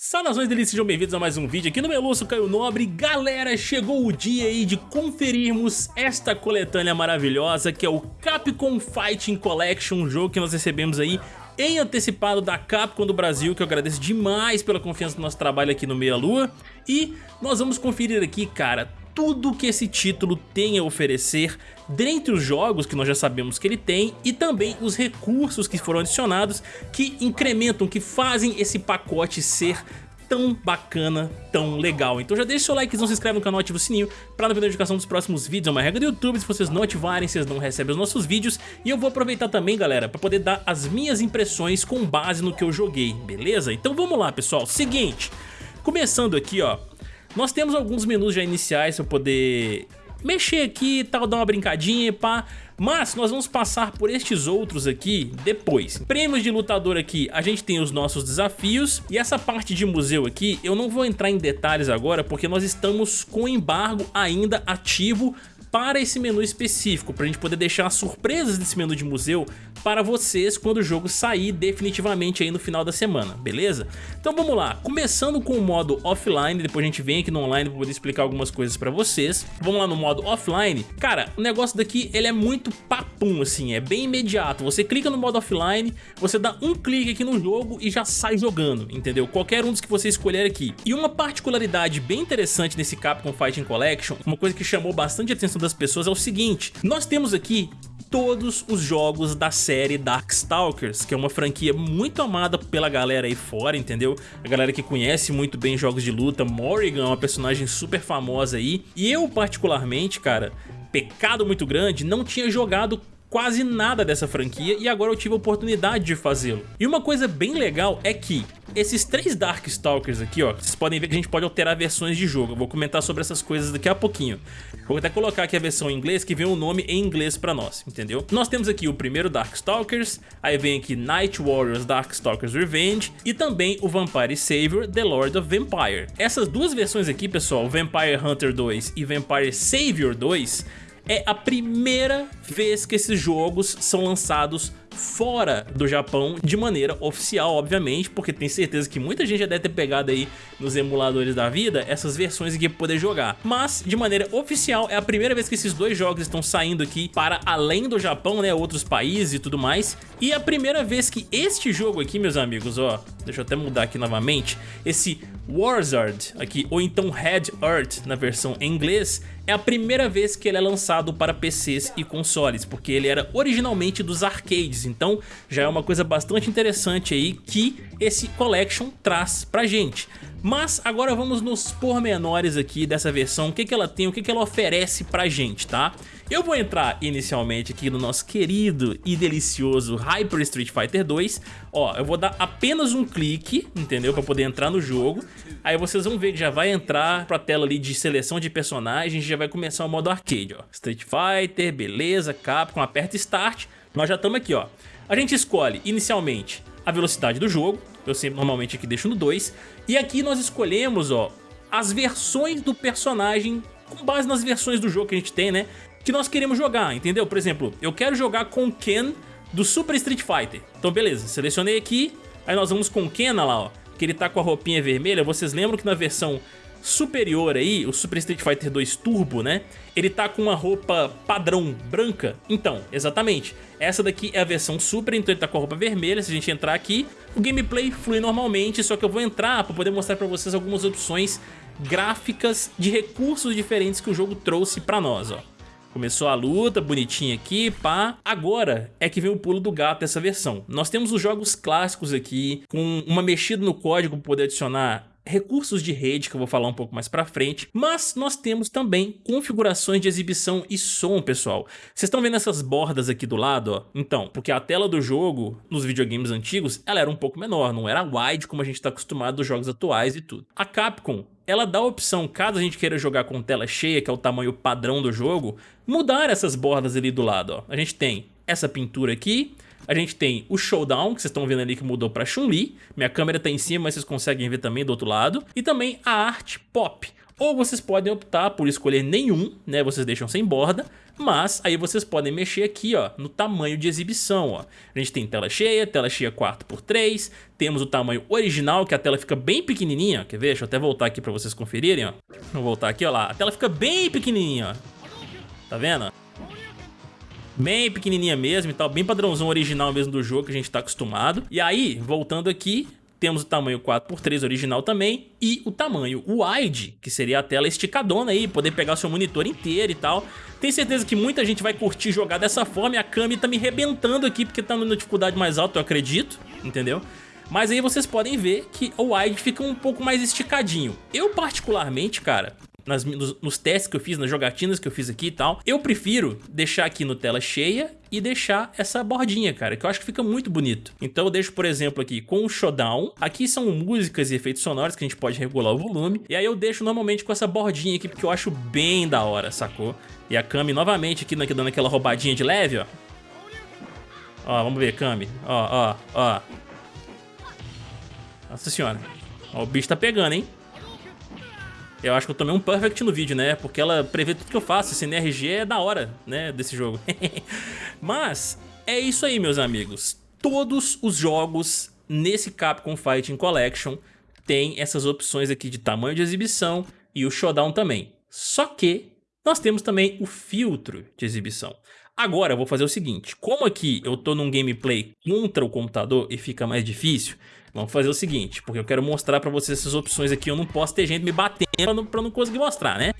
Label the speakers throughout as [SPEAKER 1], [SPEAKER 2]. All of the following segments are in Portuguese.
[SPEAKER 1] Saudações delícias, sejam bem-vindos a mais um vídeo aqui no Meluço Caio Nobre Galera, chegou o dia aí de conferirmos esta coletânea maravilhosa que é o Capcom Fighting Collection, um jogo que nós recebemos aí em antecipado da Capcom do Brasil, que eu agradeço demais pela confiança do nosso trabalho aqui no Meia Lua. E nós vamos conferir aqui, cara, tudo que esse título tem a oferecer dentre os jogos que nós já sabemos que ele tem e também os recursos que foram adicionados que incrementam, que fazem esse pacote ser tão bacana, tão legal. Então já deixa o seu like, não se inscreve no canal, ativa o sininho para não perder a notificação dos próximos vídeos. É uma regra do YouTube, se vocês não ativarem, vocês não recebem os nossos vídeos. E eu vou aproveitar também, galera, para poder dar as minhas impressões com base no que eu joguei, beleza? Então vamos lá, pessoal. Seguinte, começando aqui, ó, nós temos alguns menus já iniciais para poder mexer aqui e tal, dar uma brincadinha, pá. Mas nós vamos passar por estes outros aqui depois. Prêmios de lutador aqui, a gente tem os nossos desafios. E essa parte de museu aqui, eu não vou entrar em detalhes agora, porque nós estamos com embargo ainda ativo para esse menu específico, para a gente poder deixar surpresas desse menu de museu para vocês quando o jogo sair definitivamente aí no final da semana, beleza? Então vamos lá, começando com o modo offline, depois a gente vem aqui no online para poder explicar algumas coisas para vocês. Vamos lá no modo offline. Cara, o negócio daqui ele é muito papum assim, é bem imediato. Você clica no modo offline, você dá um clique aqui no jogo e já sai jogando, entendeu? Qualquer um dos que você escolher aqui. E uma particularidade bem interessante nesse Capcom Fighting Collection, uma coisa que chamou bastante atenção das pessoas é o seguinte, nós temos aqui todos os jogos da série Darkstalkers, que é uma franquia muito amada pela galera aí fora, entendeu? A galera que conhece muito bem jogos de luta, Morrigan é uma personagem super famosa aí, e eu particularmente, cara, pecado muito grande, não tinha jogado quase nada dessa franquia e agora eu tive a oportunidade de fazê-lo. E uma coisa bem legal é que esses três Darkstalkers aqui, ó, vocês podem ver que a gente pode alterar versões de jogo. Eu vou comentar sobre essas coisas daqui a pouquinho. Vou até colocar aqui a versão em inglês que vem o um nome em inglês pra nós, entendeu? Nós temos aqui o primeiro Darkstalkers, aí vem aqui Night Warriors Darkstalkers Revenge e também o Vampire Savior The Lord of Vampire. Essas duas versões aqui, pessoal, Vampire Hunter 2 e Vampire Savior 2, é a primeira vez que esses jogos são lançados fora do Japão de maneira oficial, obviamente, porque tem certeza que muita gente já deve ter pegado aí nos emuladores da vida essas versões aqui para poder jogar. Mas, de maneira oficial, é a primeira vez que esses dois jogos estão saindo aqui para além do Japão, né, outros países e tudo mais. E é a primeira vez que este jogo aqui, meus amigos, ó, deixa eu até mudar aqui novamente, esse Warzard aqui, ou então Red Earth na versão em inglês, é a primeira vez que ele é lançado para PCs e consoles, porque ele era originalmente dos arcades, então já é uma coisa bastante interessante aí que esse Collection traz pra gente. Mas agora vamos nos pormenores aqui dessa versão, o que, que ela tem, o que, que ela oferece pra gente, tá? Eu vou entrar inicialmente aqui no nosso querido e delicioso Hyper Street Fighter 2. Ó, eu vou dar apenas um clique, entendeu? Pra poder entrar no jogo. Aí vocês vão ver que já vai entrar pra tela ali de seleção de personagens, já vai começar o modo arcade, ó. Street Fighter, beleza, Capcom, aperta Start. Nós já estamos aqui, ó. A gente escolhe inicialmente a velocidade do jogo, eu sempre normalmente aqui deixo no 2, e aqui nós escolhemos ó, as versões do personagem com base nas versões do jogo que a gente tem, né? Que nós queremos jogar, entendeu? Por exemplo, eu quero jogar com Ken do Super Street Fighter. Então beleza, selecionei aqui, aí nós vamos com Ken, lá ó, que ele tá com a roupinha vermelha. Vocês lembram que na versão superior aí, o Super Street Fighter 2 Turbo, né? Ele tá com uma roupa padrão branca. Então, exatamente, essa daqui é a versão Super, então ele tá com a roupa vermelha. Se a gente entrar aqui, o gameplay flui normalmente, só que eu vou entrar para poder mostrar para vocês algumas opções gráficas de recursos diferentes que o jogo trouxe para nós, ó. Começou a luta, bonitinha aqui, pá. Agora é que vem o pulo do gato dessa versão. Nós temos os jogos clássicos aqui, com uma mexida no código para poder adicionar recursos de rede que eu vou falar um pouco mais pra frente, mas nós temos também configurações de exibição e som, pessoal. Vocês estão vendo essas bordas aqui do lado, ó? Então, porque a tela do jogo, nos videogames antigos, ela era um pouco menor, não era wide como a gente está acostumado dos jogos atuais e tudo. A Capcom ela dá a opção, caso a gente queira jogar com tela cheia, que é o tamanho padrão do jogo, mudar essas bordas ali do lado. Ó. A gente tem essa pintura aqui, a gente tem o Showdown, que vocês estão vendo ali que mudou para Chun-Li. Minha câmera está em cima, mas vocês conseguem ver também do outro lado. E também a arte pop. Ou vocês podem optar por escolher nenhum, né, vocês deixam sem borda, mas aí vocês podem mexer aqui ó, no tamanho de exibição. Ó. A gente tem tela cheia, tela cheia 4x3, temos o tamanho original, que a tela fica bem pequenininha, quer ver? Deixa eu até voltar aqui para vocês conferirem. Ó. Vou voltar aqui, ó lá, a tela fica bem pequenininha, ó. tá vendo? Bem pequenininha mesmo e tal, bem padrãozão original mesmo do jogo que a gente tá acostumado. E aí, voltando aqui, temos o tamanho 4x3 original também e o tamanho wide, que seria a tela esticadona aí, poder pegar o seu monitor inteiro e tal. Tenho certeza que muita gente vai curtir jogar dessa forma e a Kami tá me rebentando aqui porque tá numa dificuldade mais alta, eu acredito, entendeu? Mas aí vocês podem ver que o wide fica um pouco mais esticadinho. Eu particularmente, cara, nas, nos, nos, testes que eu fiz, nas jogatinas que eu fiz aqui e tal, eu prefiro deixar aqui no tela cheia e deixar essa bordinha, cara, que eu acho que fica muito bonito. Então eu deixo, por exemplo, aqui com o showdown. Aqui são músicas e efeitos sonoros que a gente pode regular o volume. E aí eu deixo normalmente com essa bordinha aqui, porque eu acho bem da hora, sacou? E a Kami novamente aqui dando aquela roubadinha de leve, ó. Ó, vamos ver, Kami. Ó, ó, ó. Nossa senhora. Ó, o bicho tá pegando, hein? Eu acho que eu tomei um perfect no vídeo, né? Porque ela prevê tudo que eu faço. Esse NRG é da hora, né? Desse jogo. Mas é isso aí, meus amigos. Todos os jogos nesse Capcom Fighting Collection têm essas opções aqui de tamanho de exibição e o showdown também. Só que nós temos também o filtro de exibição. Agora eu vou fazer o seguinte, como aqui eu tô num gameplay contra o computador e fica mais difícil, Vamos fazer o seguinte, porque eu quero mostrar pra vocês essas opções aqui, eu não posso ter gente me batendo pra não, pra não conseguir mostrar, né?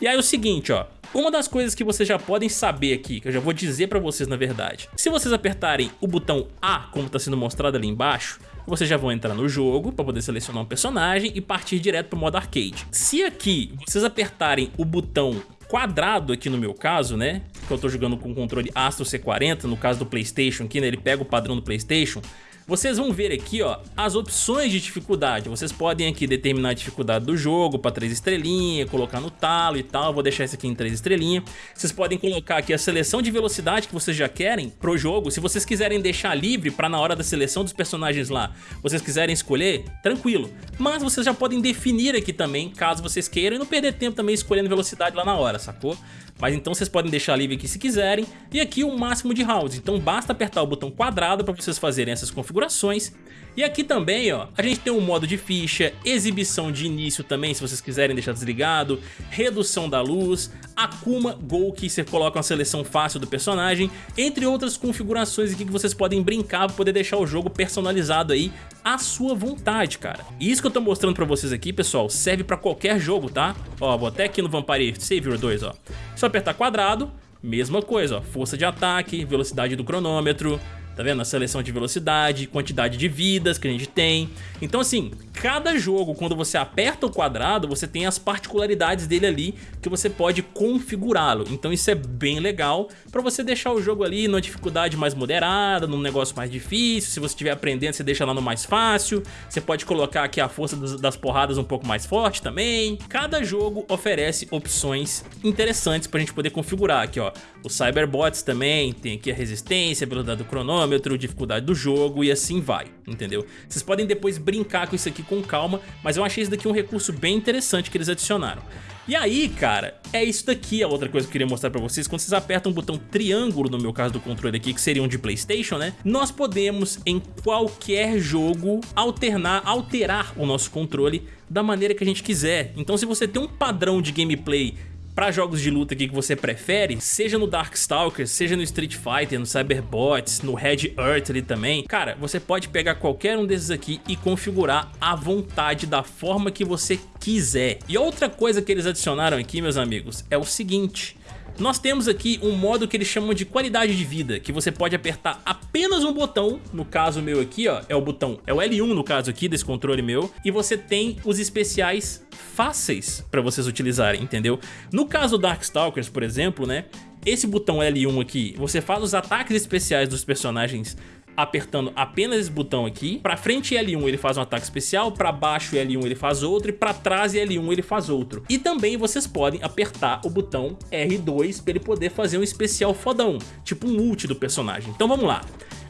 [SPEAKER 1] E aí é o seguinte, ó, uma das coisas que vocês já podem saber aqui, que eu já vou dizer pra vocês na verdade, se vocês apertarem o botão A, como tá sendo mostrado ali embaixo, vocês já vão entrar no jogo para poder selecionar um personagem e partir direto para o modo arcade. Se aqui vocês apertarem o botão quadrado aqui no meu caso, né, que eu tô jogando com o controle Astro C40, no caso do Playstation aqui, né, ele pega o padrão do Playstation, vocês vão ver aqui ó, as opções de dificuldade. Vocês podem aqui determinar a dificuldade do jogo para 3 estrelinhas, colocar no talo e tal. vou deixar isso aqui em 3 estrelinhas. Vocês podem colocar aqui a seleção de velocidade que vocês já querem pro jogo. Se vocês quiserem deixar livre para na hora da seleção dos personagens lá, vocês quiserem escolher, tranquilo. Mas vocês já podem definir aqui também, caso vocês queiram, e não perder tempo também escolhendo velocidade lá na hora, sacou? Mas então vocês podem deixar livre aqui se quiserem. E aqui o máximo de rounds. Então basta apertar o botão quadrado para vocês fazerem essas configurações. E aqui também, ó, a gente tem um modo de ficha, exibição de início também, se vocês quiserem deixar desligado, redução da luz, Akuma Go, que você coloca uma seleção fácil do personagem, entre outras configurações aqui que vocês podem brincar para poder deixar o jogo personalizado aí à sua vontade, cara. E isso que eu tô mostrando pra vocês aqui, pessoal, serve pra qualquer jogo, tá? Ó, vou até aqui no Vampire Savior 2, ó. Só apertar quadrado, mesma coisa, ó. Força de ataque, velocidade do cronômetro, Tá vendo? A seleção de velocidade, quantidade de vidas que a gente tem. Então assim, cada jogo, quando você aperta o quadrado, você tem as particularidades dele ali que você pode configurá-lo. Então isso é bem legal para você deixar o jogo ali numa dificuldade mais moderada, num negócio mais difícil. Se você estiver aprendendo, você deixa lá no mais fácil. Você pode colocar aqui a força das porradas um pouco mais forte também. Cada jogo oferece opções interessantes pra gente poder configurar aqui, ó. Os Cyberbots também, tem aqui a resistência, a velocidade do cronômetro, dificuldade do jogo e assim vai, entendeu? Vocês podem depois brincar com isso aqui com calma, mas eu achei isso daqui um recurso bem interessante que eles adicionaram. E aí, cara, é isso daqui a outra coisa que eu queria mostrar pra vocês. Quando vocês apertam o botão triângulo, no meu caso do controle aqui, que seria um de Playstation, né? Nós podemos, em qualquer jogo, alternar, alterar o nosso controle da maneira que a gente quiser. Então se você tem um padrão de gameplay para jogos de luta aqui que você prefere, seja no Darkstalkers, seja no Street Fighter, no Cyberbots, no Red Earth ali também, cara, você pode pegar qualquer um desses aqui e configurar à vontade da forma que você quiser. E outra coisa que eles adicionaram aqui, meus amigos, é o seguinte... Nós temos aqui um modo que eles chamam de qualidade de vida, que você pode apertar apenas um botão, no caso meu aqui, ó, é o botão, é o L1 no caso aqui desse controle meu, e você tem os especiais fáceis para vocês utilizarem, entendeu? No caso Darkstalkers, por exemplo, né, esse botão L1 aqui, você faz os ataques especiais dos personagens apertando apenas esse botão aqui. Pra frente L1 ele faz um ataque especial, pra baixo L1 ele faz outro e pra trás L1 ele faz outro. E também vocês podem apertar o botão R2 pra ele poder fazer um especial fodão, tipo um ult do personagem. Então vamos lá.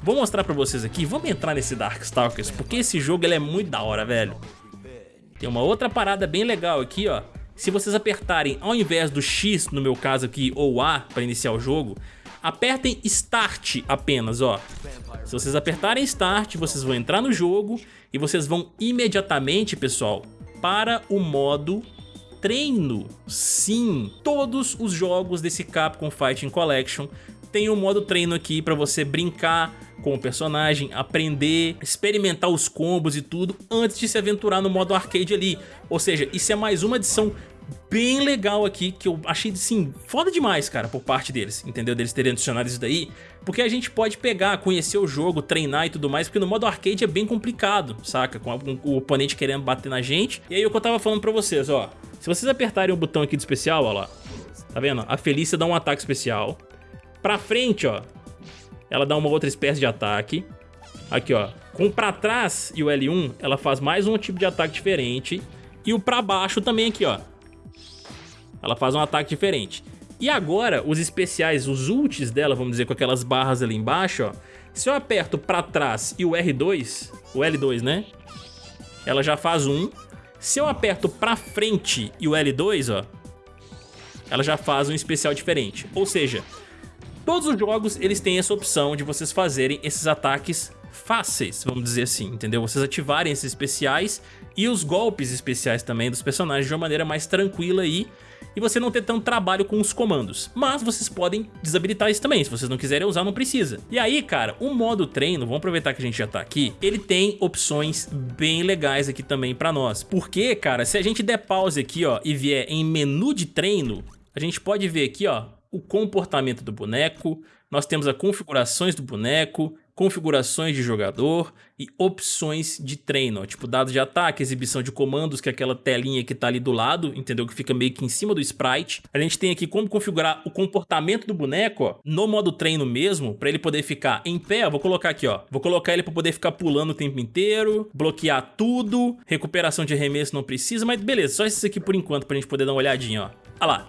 [SPEAKER 1] Vou mostrar pra vocês aqui, vamos entrar nesse Darkstalkers, porque esse jogo ele é muito da hora, velho. Tem uma outra parada bem legal aqui, ó, se vocês apertarem, ao invés do X, no meu caso aqui, ou A, para iniciar o jogo, apertem Start apenas, ó. Se vocês apertarem Start, vocês vão entrar no jogo e vocês vão imediatamente, pessoal, para o modo treino. Sim, todos os jogos desse Capcom Fighting Collection tem um modo treino aqui para você brincar com o personagem, aprender, experimentar os combos e tudo antes de se aventurar no modo arcade ali. Ou seja, isso é mais uma adição bem legal aqui, que eu achei, assim, foda demais, cara, por parte deles, entendeu? Deles terem adicionado isso daí, porque a gente pode pegar, conhecer o jogo, treinar e tudo mais, porque no modo arcade é bem complicado, saca? Com o oponente querendo bater na gente. E aí o que eu tava falando pra vocês, ó, se vocês apertarem o botão aqui de especial, ó lá, tá vendo? A Felícia dá um ataque especial. Pra frente, ó, ela dá uma outra espécie de ataque. Aqui, ó. Com pra trás e o L1, ela faz mais um tipo de ataque diferente. E o pra baixo também aqui, ó. Ela faz um ataque diferente. E agora, os especiais, os ults dela, vamos dizer, com aquelas barras ali embaixo, ó. Se eu aperto pra trás e o R2, o L2, né? Ela já faz um. Se eu aperto pra frente e o L2, ó. Ela já faz um especial diferente. Ou seja, Todos os jogos eles têm essa opção de vocês fazerem esses ataques fáceis, vamos dizer assim, entendeu? Vocês ativarem esses especiais e os golpes especiais também dos personagens de uma maneira mais tranquila aí e você não ter tanto trabalho com os comandos. Mas vocês podem desabilitar isso também, se vocês não quiserem usar não precisa. E aí cara, o modo treino, vamos aproveitar que a gente já tá aqui, ele tem opções bem legais aqui também pra nós. Porque cara, se a gente der pause aqui ó e vier em menu de treino, a gente pode ver aqui ó, o comportamento do boneco, nós temos as configurações do boneco, configurações de jogador e opções de treino, tipo dados de ataque, exibição de comandos, que é aquela telinha que tá ali do lado, entendeu? Que fica meio que em cima do sprite. A gente tem aqui como configurar o comportamento do boneco, ó, no modo treino mesmo, para ele poder ficar em pé, ó, vou colocar aqui, ó, vou colocar ele para poder ficar pulando o tempo inteiro, bloquear tudo, recuperação de arremesso não precisa, mas beleza, só isso aqui por enquanto pra gente poder dar uma olhadinha, ó. Olha lá,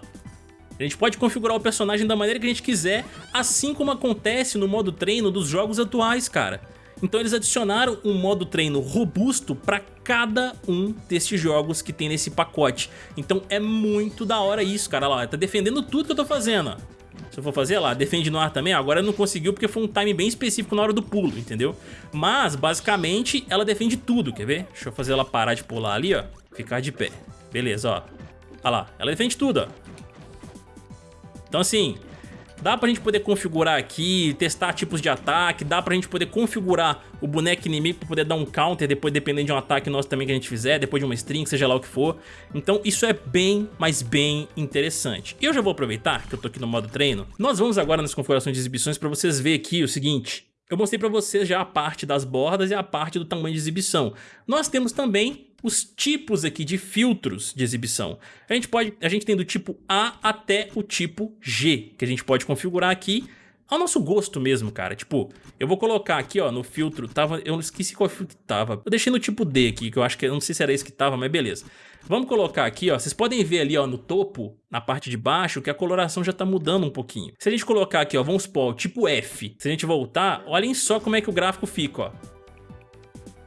[SPEAKER 1] a gente pode configurar o personagem da maneira que a gente quiser, assim como acontece no modo treino dos jogos atuais, cara. Então eles adicionaram um modo treino robusto para cada um desses jogos que tem nesse pacote. Então é muito da hora isso, cara. Lá, tá defendendo tudo que eu tô fazendo, ó. Se eu for fazer lá, defende no ar também, agora não conseguiu porque foi um time bem específico na hora do pulo, entendeu? Mas, basicamente, ela defende tudo, quer ver? Deixa eu fazer ela parar de pular ali, ó. Ficar de pé. Beleza, ó. Olha lá, ela defende tudo, ó. Então assim, dá pra gente poder configurar aqui, testar tipos de ataque, dá pra gente poder configurar o boneco inimigo pra poder dar um counter depois dependendo de um ataque nosso também que a gente fizer, depois de uma string, seja lá o que for. Então isso é bem, mas bem interessante. E eu já vou aproveitar que eu tô aqui no modo treino, nós vamos agora nas configurações de exibições pra vocês verem aqui o seguinte, eu mostrei pra vocês já a parte das bordas e a parte do tamanho de exibição. Nós temos também os tipos aqui de filtros de exibição. A gente, pode, a gente tem do tipo A até o tipo G, que a gente pode configurar aqui ao nosso gosto mesmo, cara. Tipo, eu vou colocar aqui, ó, no filtro, tava, eu esqueci qual filtro tava. Eu deixei no tipo D aqui, que eu acho que, eu não sei se era esse que tava, mas beleza. Vamos colocar aqui, ó, vocês podem ver ali, ó, no topo, na parte de baixo, que a coloração já tá mudando um pouquinho. Se a gente colocar aqui, ó, vamos supor, tipo F, se a gente voltar, olhem só como é que o gráfico fica, ó.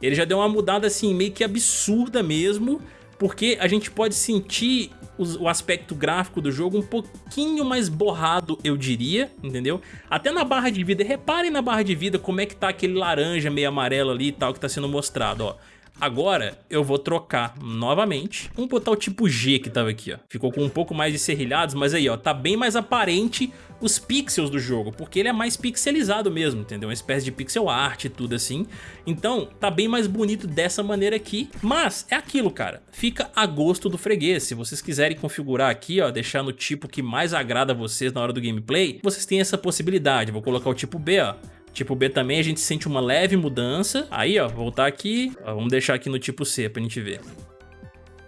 [SPEAKER 1] Ele já deu uma mudada assim, meio que absurda mesmo, porque a gente pode sentir o aspecto gráfico do jogo um pouquinho mais borrado, eu diria, entendeu? Até na barra de vida, reparem na barra de vida como é que tá aquele laranja meio amarelo ali e tal que tá sendo mostrado, ó. Agora eu vou trocar novamente. Vamos botar o tipo G que tava aqui, ó. Ficou com um pouco mais de serrilhados, mas aí, ó, tá bem mais aparente os pixels do jogo, porque ele é mais pixelizado mesmo, entendeu? Uma espécie de pixel art e tudo assim. Então, tá bem mais bonito dessa maneira aqui, mas é aquilo, cara. Fica a gosto do freguês. Se vocês quiserem configurar aqui, ó, deixar no tipo que mais agrada a vocês na hora do gameplay, vocês têm essa possibilidade. Vou colocar o tipo B, ó. Tipo B também a gente sente uma leve mudança. Aí, ó, voltar aqui. Ó, vamos deixar aqui no tipo C pra gente ver.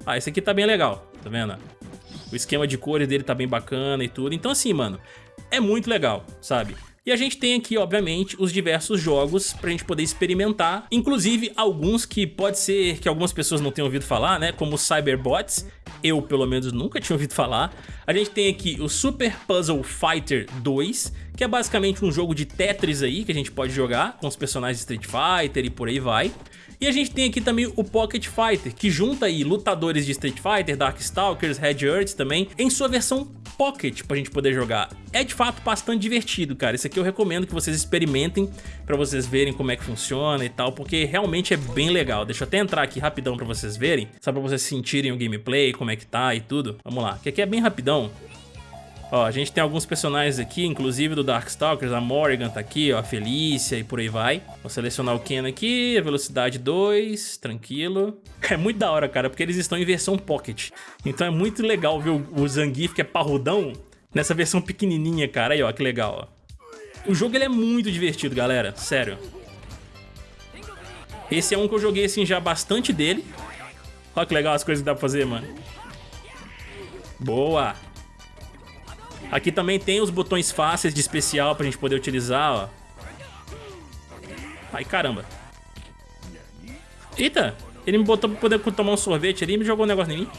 [SPEAKER 1] Ah, esse aqui tá bem legal, tá vendo? O esquema de cores dele tá bem bacana e tudo. Então assim, mano, é muito legal, sabe? E a gente tem aqui, obviamente, os diversos jogos pra gente poder experimentar, inclusive alguns que pode ser que algumas pessoas não tenham ouvido falar, né, como Cyberbots, eu pelo menos nunca tinha ouvido falar. A gente tem aqui o Super Puzzle Fighter 2, que é basicamente um jogo de Tetris aí, que a gente pode jogar com os personagens de Street Fighter e por aí vai. E a gente tem aqui também o Pocket Fighter, que junta aí lutadores de Street Fighter, Darkstalkers, Red Earth também, em sua versão Pocket pra gente poder jogar. É de fato bastante divertido, cara. Esse aqui eu recomendo que vocês experimentem pra vocês verem como é que funciona e tal, porque realmente é bem legal. Deixa eu até entrar aqui rapidão pra vocês verem, só pra vocês sentirem o gameplay, como é que tá e tudo. Vamos lá, que aqui é bem rapidão. Ó, a gente tem alguns personagens aqui, inclusive do Darkstalkers, a Morrigan tá aqui, ó, a Felícia e por aí vai. Vou selecionar o Ken aqui, a velocidade 2, tranquilo. É muito da hora, cara, porque eles estão em versão Pocket. Então é muito legal ver o Zangief, que é parrudão, nessa versão pequenininha, cara. Aí, ó, que legal, ó. O jogo ele é muito divertido, galera, sério. Esse é um que eu joguei, assim, já bastante dele. Olha que legal as coisas que dá pra fazer, mano. Boa! Aqui também tem os botões fáceis de especial pra gente poder utilizar, ó. Ai, caramba. Eita, ele me botou pra poder tomar um sorvete ali e me jogou um negócio em mim.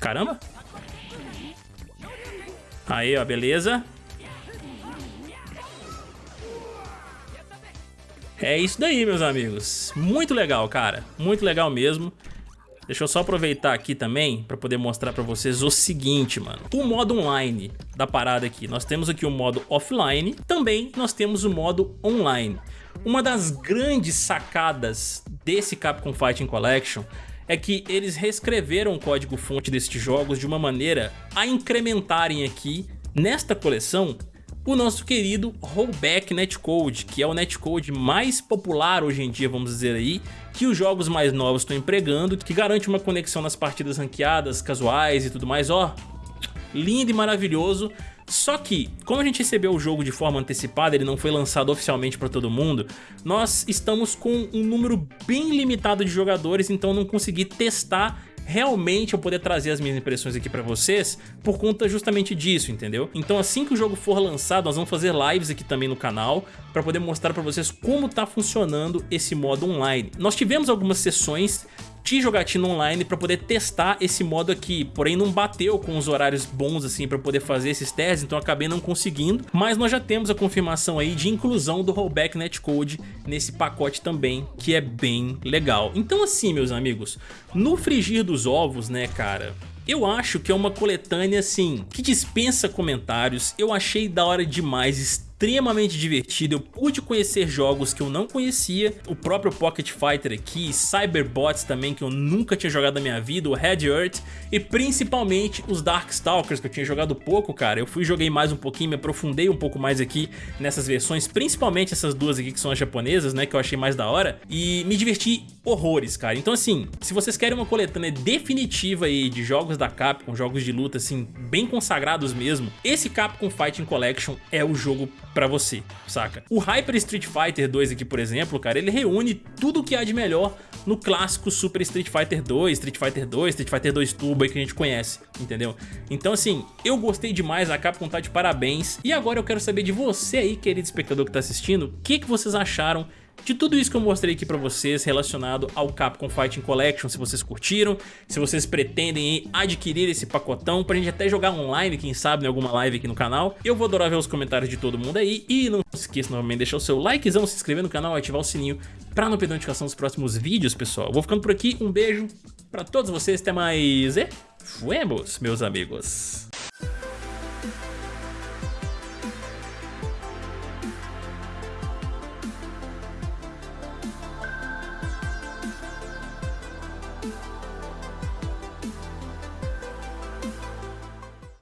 [SPEAKER 1] Caramba. Aí, ó, beleza. É isso daí, meus amigos. Muito legal, cara. Muito legal mesmo. Deixa eu só aproveitar aqui também para poder mostrar para vocês o seguinte, mano. O modo online da parada aqui. Nós temos aqui o modo offline, também nós temos o modo online. Uma das grandes sacadas desse Capcom Fighting Collection é que eles reescreveram o código-fonte destes jogos de uma maneira a incrementarem aqui, nesta coleção, o nosso querido Rollback Netcode, que é o netcode mais popular hoje em dia, vamos dizer aí, que os jogos mais novos estão empregando, que garante uma conexão nas partidas ranqueadas, casuais e tudo mais, ó, lindo e maravilhoso, só que, como a gente recebeu o jogo de forma antecipada, ele não foi lançado oficialmente para todo mundo, nós estamos com um número bem limitado de jogadores, então não consegui testar realmente eu poder trazer as minhas impressões aqui pra vocês por conta justamente disso, entendeu? Então assim que o jogo for lançado, nós vamos fazer lives aqui também no canal pra poder mostrar pra vocês como tá funcionando esse modo online. Nós tivemos algumas sessões de jogatina online para poder testar esse modo aqui, porém não bateu com os horários bons assim para poder fazer esses testes, então acabei não conseguindo, mas nós já temos a confirmação aí de inclusão do rollback netcode nesse pacote também, que é bem legal. Então assim, meus amigos, no frigir dos ovos, né, cara, eu acho que é uma coletânea assim, que dispensa comentários, eu achei da hora demais, extremamente divertido, eu pude conhecer jogos que eu não conhecia, o próprio Pocket Fighter aqui, Cyberbots também que eu nunca tinha jogado na minha vida, o Red Earth e principalmente os Darkstalkers que eu tinha jogado pouco, cara, eu fui joguei mais um pouquinho, me aprofundei um pouco mais aqui nessas versões, principalmente essas duas aqui que são as japonesas, né, que eu achei mais da hora e me diverti horrores, cara, então assim, se vocês querem uma coletânea definitiva aí de jogos da Capcom, jogos de luta assim, bem consagrados mesmo, esse Capcom Fighting Collection é o jogo pra você, saca? O Hyper Street Fighter 2 aqui, por exemplo, cara, ele reúne tudo que há de melhor no clássico Super Street Fighter 2, Street Fighter 2, Street Fighter 2 Turbo aí que a gente conhece, entendeu? Então assim, eu gostei demais, a Capcom tá de parabéns, e agora eu quero saber de você aí, querido espectador que tá assistindo, o que, que vocês acharam de tudo isso que eu mostrei aqui pra vocês relacionado ao Capcom Fighting Collection, se vocês curtiram, se vocês pretendem adquirir esse pacotão pra gente até jogar online, quem sabe, em alguma live aqui no canal. Eu vou adorar ver os comentários de todo mundo aí e não se esqueça novamente de deixar o seu likezão, se inscrever no canal e ativar o sininho pra não perder notificação dos próximos vídeos, pessoal. vou ficando por aqui, um beijo pra todos vocês, até mais e fuemos, meus amigos.